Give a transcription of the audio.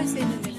Obrigada.